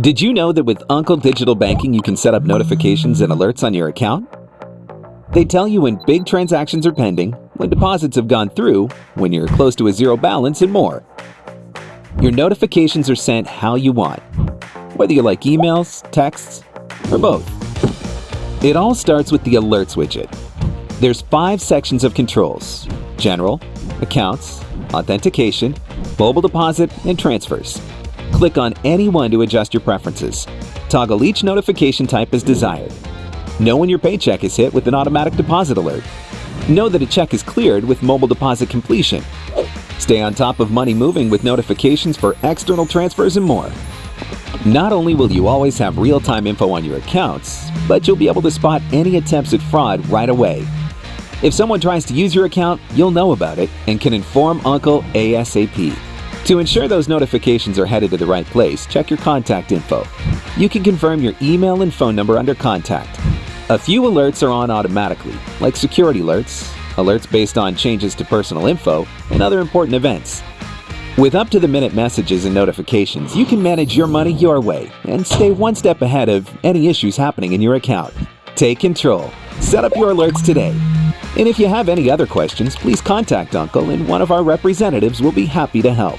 Did you know that with Uncle Digital Banking you can set up notifications and alerts on your account? They tell you when big transactions are pending, when deposits have gone through, when you're close to a zero balance, and more. Your notifications are sent how you want, whether you like emails, texts, or both. It all starts with the Alerts widget. There's five sections of controls, General, Accounts, Authentication, Mobile Deposit, and Transfers. Click on any one to adjust your preferences. Toggle each notification type as desired. Know when your paycheck is hit with an automatic deposit alert. Know that a check is cleared with mobile deposit completion. Stay on top of money moving with notifications for external transfers and more. Not only will you always have real-time info on your accounts, but you'll be able to spot any attempts at fraud right away. If someone tries to use your account, you'll know about it and can inform Uncle ASAP. To ensure those notifications are headed to the right place, check your contact info. You can confirm your email and phone number under contact. A few alerts are on automatically, like security alerts, alerts based on changes to personal info, and other important events. With up-to-the-minute messages and notifications, you can manage your money your way and stay one step ahead of any issues happening in your account. Take control. Set up your alerts today. And if you have any other questions, please contact Uncle and one of our representatives will be happy to help.